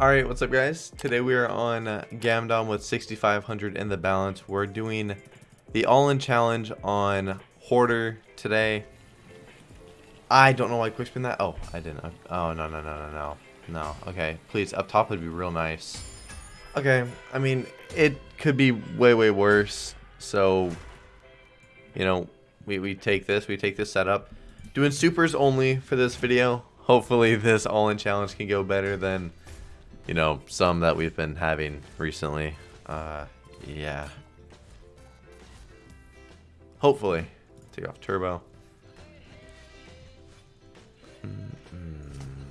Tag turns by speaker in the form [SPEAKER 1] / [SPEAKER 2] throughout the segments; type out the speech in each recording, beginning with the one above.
[SPEAKER 1] Alright, what's up guys? Today we are on uh, Gamdom with 6500 in the balance. We're doing the all-in challenge on Hoarder today. I don't know why I quickspin that. Oh, I didn't. Oh, no, no, no, no, no. No, okay. Please, up top would be real nice. Okay, I mean, it could be way, way worse. So, you know, we, we take this, we take this setup. Doing supers only for this video. Hopefully this all-in challenge can go better than you know, some that we've been having recently. Uh, yeah. Hopefully. Take off turbo. Mm -mm.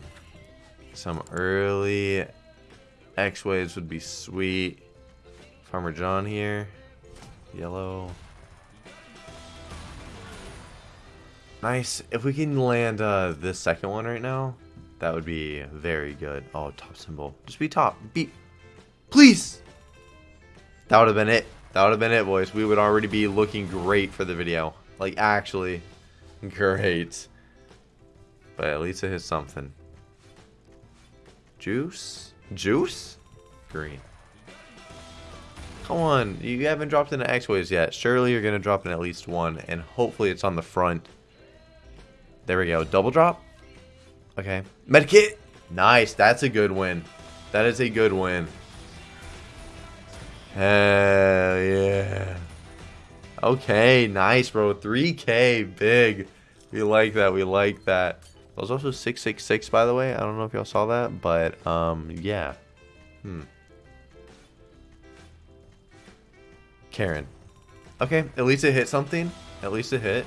[SPEAKER 1] Some early X-Waves would be sweet. Farmer John here. Yellow. Nice. If we can land uh, this second one right now, that would be very good. Oh, top symbol. Just be top. Be, please. That would have been it. That would have been it, boys. We would already be looking great for the video. Like, actually, great. But at least it hit something. Juice? Juice? Green. Come on. You haven't dropped into X-Waves yet. Surely you're going to drop in at least one. And hopefully it's on the front. There we go. Double drop? Okay. Medkit! Nice. That's a good win. That is a good win. Hell yeah. Okay, nice, bro. 3K, big. We like that. We like that. That was also 666, by the way. I don't know if y'all saw that, but, um, yeah. Hmm. Karen. Okay, at least it hit something. At least it hit.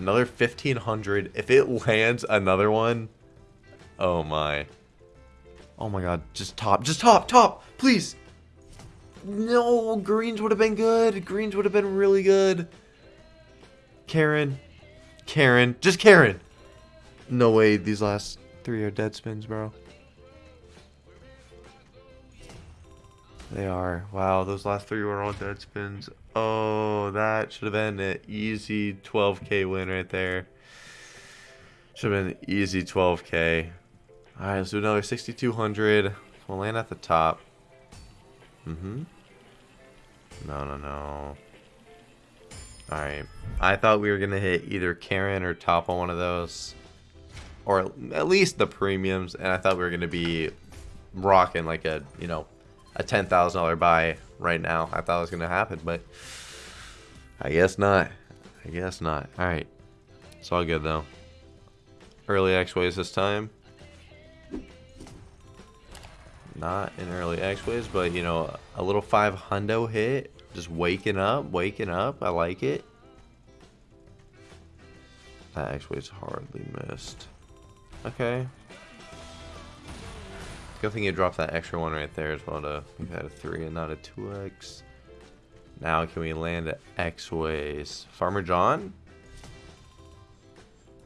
[SPEAKER 1] Another 1500. If it lands another one, oh my. Oh my god, just top, just top, top, please. No, greens would have been good. Greens would have been really good. Karen. Karen. Just Karen. No way these last three are dead spins, bro. They are. Wow, those last three were all dead spins. Oh, that should have been an easy 12k win right there. Should have been an easy 12k. Alright, let's do another 6200. We'll land at the top. Mm-hmm. No, no, no. Alright. I thought we were going to hit either Karen or top on one of those. Or at least the premiums. And I thought we were going to be rocking like a, you know, a $10,000 buy right now. I thought it was going to happen, but I guess not. I guess not. All right. It's all good, though. Early X-Ways this time. Not in early X-Ways, but, you know, a little 5 hundo hit. Just waking up, waking up. I like it. That X-Ways hardly missed. Okay. Good thing you dropped that extra one right there as well to we've had a 3 and not a 2x. Now can we land at X-Ways? Farmer John?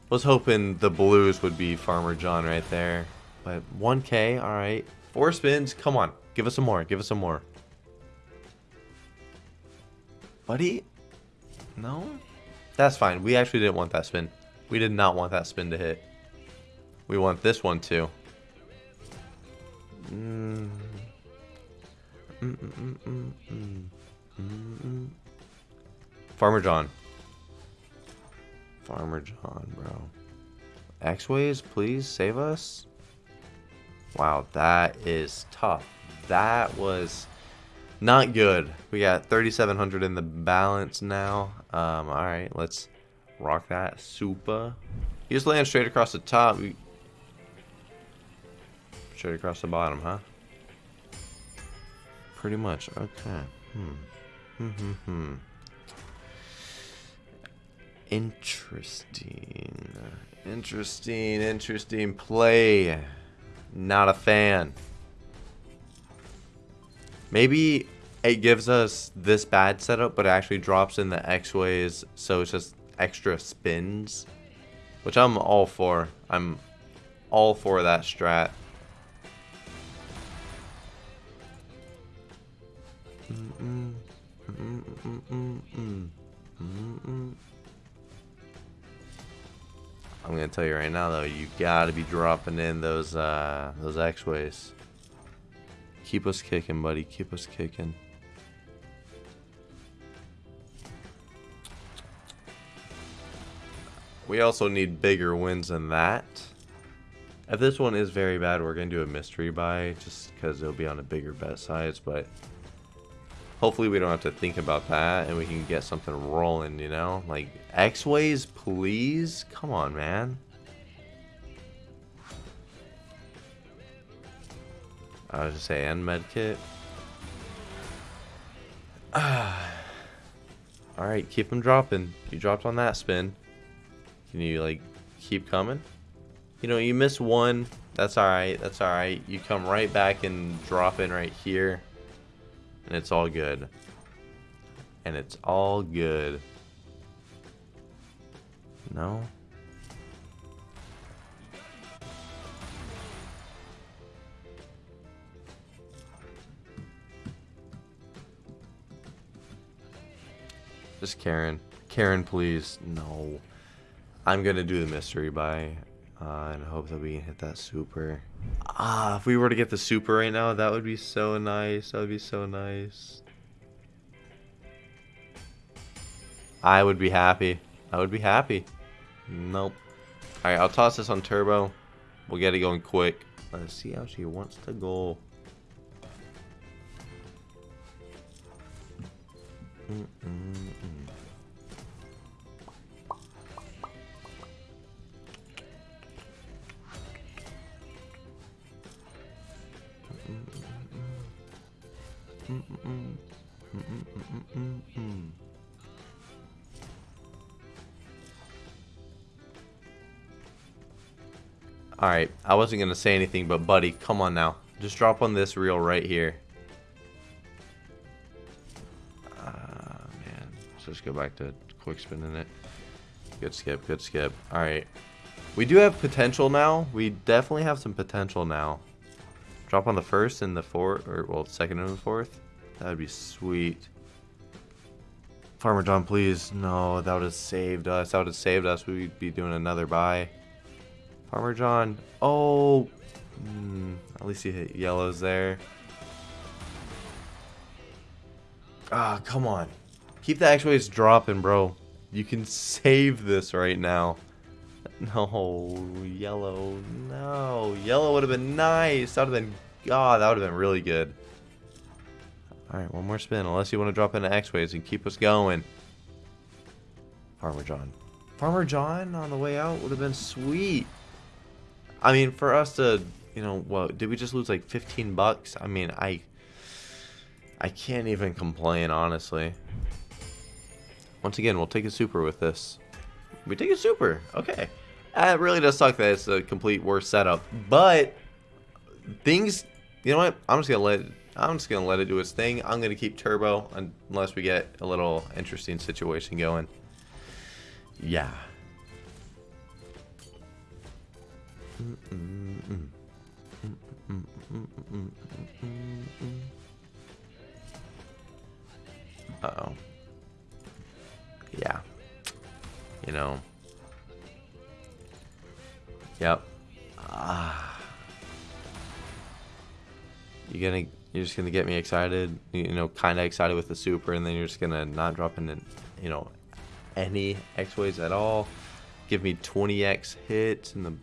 [SPEAKER 1] Was hoping the blues would be Farmer John right there. But 1k, alright. Four spins, come on. Give us some more, give us some more. Buddy? No? That's fine. We actually didn't want that spin. We did not want that spin to hit. We want this one too. Mm. Mm Farmer John. Farmer John, bro. X-Ways, please save us. Wow, that is tough. That was not good. We got 3,700 in the balance now. Um, all right, let's rock that. Super. You just land straight across the top. Straight across the bottom, huh? Pretty much. Okay. Hmm. Hmm, hmm, hmm. Interesting. Interesting, interesting play. Not a fan. Maybe it gives us this bad setup, but it actually drops in the X-Ways, so it's just extra spins. Which I'm all for. I'm all for that strat. I'm gonna tell you right now though, you gotta be dropping in those uh, those X-ways. Keep us kicking, buddy. Keep us kicking. We also need bigger wins than that. If this one is very bad, we're going to do a mystery buy just because it'll be on a bigger bet size, but hopefully we don't have to think about that and we can get something rolling, you know? Like, X-Ways, please? Come on, man. I was just say, and medkit. Alright, keep them dropping. You dropped on that spin. Can you, like, keep coming? You know, you miss one. That's alright. That's alright. You come right back and drop in right here. And it's all good. And it's all good. No? Just Karen. Karen, please. No. I'm going to do the mystery buy. Uh, and hope that we can hit that super. Ah, if we were to get the super right now, that would be so nice. That would be so nice. I would be happy. I would be happy. Nope. Alright, I'll toss this on turbo. We'll get it going quick. Let's see how she wants to go. Mm -mm. Alright, I wasn't going to say anything, but buddy, come on now. Just drop on this reel right here. Uh, man. Let's just go back to quick spinning it. Good skip, good skip. Alright. We do have potential now. We definitely have some potential now. Drop on the first and the fourth, or well, second and the fourth. That would be sweet. Farmer John, please. No, that would have saved us. That would have saved us. We'd be doing another buy. Farmer John. Oh. Mm, at least you hit yellows there. Ah, come on. Keep the X-Ways dropping, bro. You can save this right now. No, yellow. No. Yellow would have been nice. That would have been... God, that would have been really good. Alright, one more spin. Unless you want to drop into X-Ways and keep us going. Farmer John. Farmer John on the way out would have been sweet. I mean, for us to, you know, what, did we just lose like 15 bucks? I mean, I... I can't even complain, honestly. Once again, we'll take a super with this. We take a super. Okay. It really does suck that it's a complete worst setup. But things, you know what? I'm just gonna let I'm just gonna let it do its thing. I'm gonna keep turbo unless we get a little interesting situation going. Yeah. Uh oh. Yeah. You know. Yep. Ah. You're gonna you're just gonna get me excited, you know, kinda excited with the super and then you're just gonna not drop in you know any X-Ways at all. Give me 20x hits and the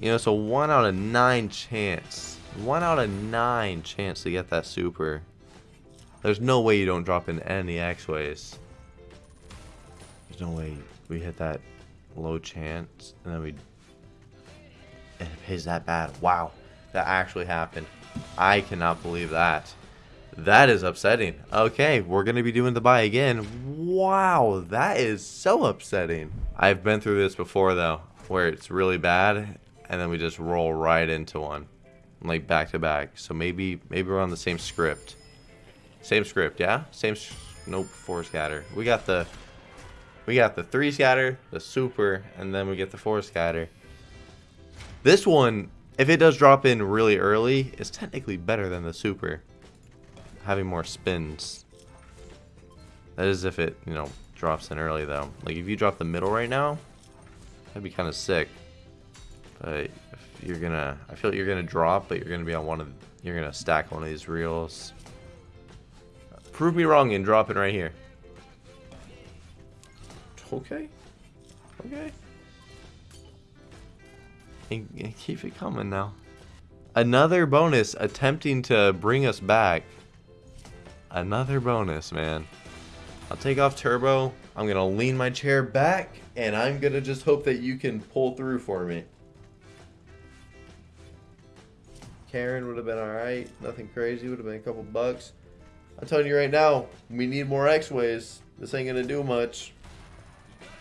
[SPEAKER 1] you know, so one out of nine chance. One out of nine chance to get that super. There's no way you don't drop in any X-Ways. There's no way we hit that low chance and then we and it pays that bad. Wow. That actually happened. I cannot believe that. That is upsetting. Okay, we're going to be doing the buy again. Wow, that is so upsetting. I've been through this before though, where it's really bad and then we just roll right into one. Like back to back. So maybe maybe we're on the same script. Same script, yeah? Same nope, four scatter. We got the we got the three scatter, the super, and then we get the four scatter. This one, if it does drop in really early, is technically better than the super. Having more spins. That is if it, you know, drops in early though. Like if you drop the middle right now, that'd be kind of sick. But you're gonna, I feel like you're gonna drop, but you're gonna be on one of, you're gonna stack one of these reels. Prove me wrong and drop it right here. Okay. Okay. And, and keep it coming now. Another bonus attempting to bring us back. Another bonus, man. I'll take off turbo. I'm going to lean my chair back, and I'm going to just hope that you can pull through for me. Karen would have been alright. Nothing crazy. Would have been a couple bucks. I'm telling you right now, we need more X-Ways. This ain't going to do much.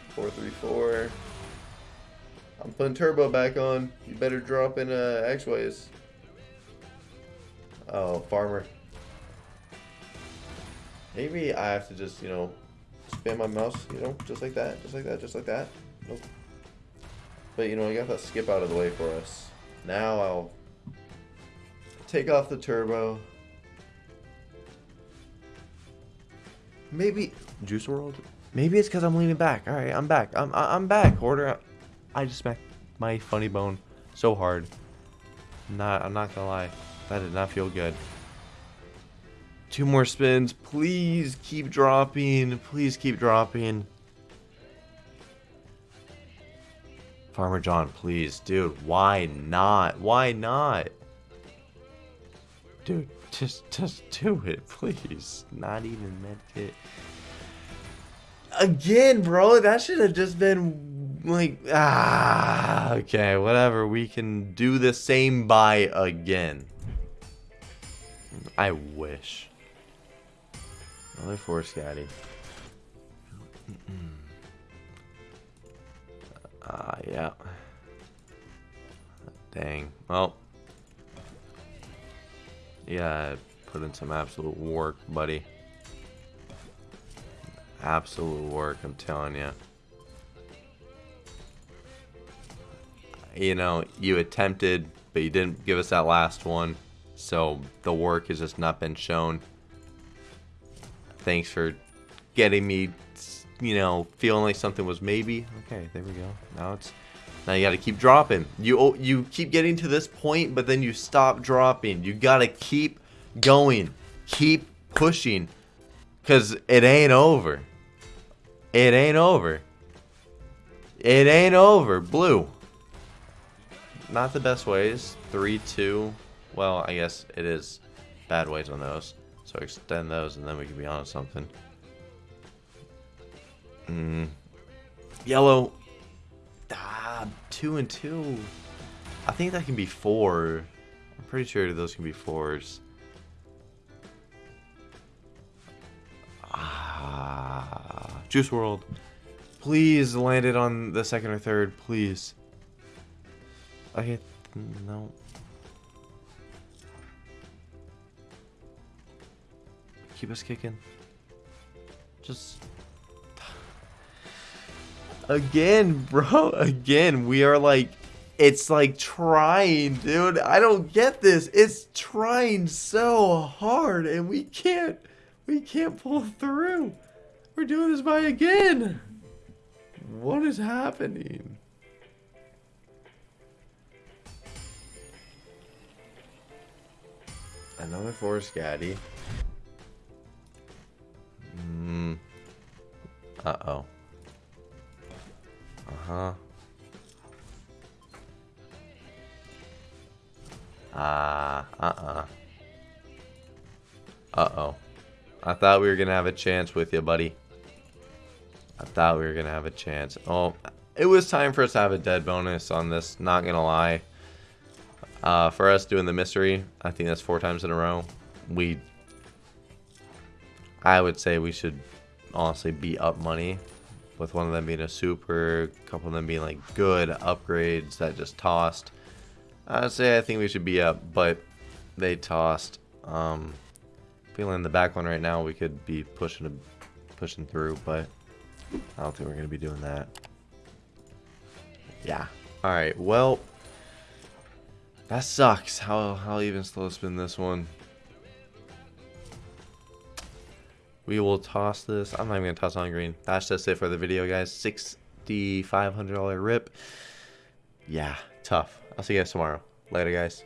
[SPEAKER 1] 434. I'm putting turbo back on. You better drop in uh, X-Ways. Oh, farmer. Maybe I have to just, you know, spam my mouse, you know, just like that, just like that, just like that. Nope. But, you know, I got that skip out of the way for us. Now I'll take off the turbo. Maybe Juice World. Maybe it's because I'm leaning back. All right, I'm back. I'm I'm back. Order. I just smacked my funny bone so hard. Not. I'm not gonna lie. That did not feel good. Two more spins. Please keep dropping. Please keep dropping. Farmer John, please. Dude, why not? Why not? Dude, just just do it, please. Not even medkit. Again, bro, that should have just been like ah okay, whatever. We can do the same buy again. I wish. Another four scatter. Ah, uh, yeah. Dang. Well. Yeah, put in some absolute work, buddy. Absolute work, I'm telling you. You know, you attempted, but you didn't give us that last one. So the work has just not been shown. Thanks for getting me, you know, feeling like something was maybe. Okay, there we go. Now it's now you got to keep dropping. You you keep getting to this point, but then you stop dropping. You got to keep going. Keep pushing cuz it ain't over. It ain't over. It ain't over. Blue. Not the best ways. 3 2 well, I guess it is bad ways on those. So extend those and then we can be on something. Mm. Yellow. Two and two. I think that can be four. I'm pretty sure those can be fours. Ah, Juice World. Please land it on the second or third, please. Okay, no. Keep us kicking. Just... Again, bro. Again, we are like... It's like trying, dude. I don't get this. It's trying so hard and we can't... We can't pull through. We're doing this by again. What is happening? Another four scatter. Mm. Uh-oh. Uh-huh. Ah, uh, uh-uh. Uh-oh. I thought we were going to have a chance with you, buddy. I thought we were going to have a chance. Oh, it was time for us to have a dead bonus on this, not going to lie. Uh, for us doing the mystery, I think that's four times in a row. We I would say we should honestly be up money with one of them being a super, a couple of them being like good upgrades that just tossed. I'd say I think we should be up, but they tossed. Um, feeling the back one right now, we could be pushing pushing through, but I don't think we're gonna be doing that. Yeah. All right. Well, that sucks. How how even slow spin this one? We will toss this. I'm not even going to toss on green. That's just it for the video, guys. $6,500 rip. yeah, tough. I'll see you guys tomorrow. Later, guys.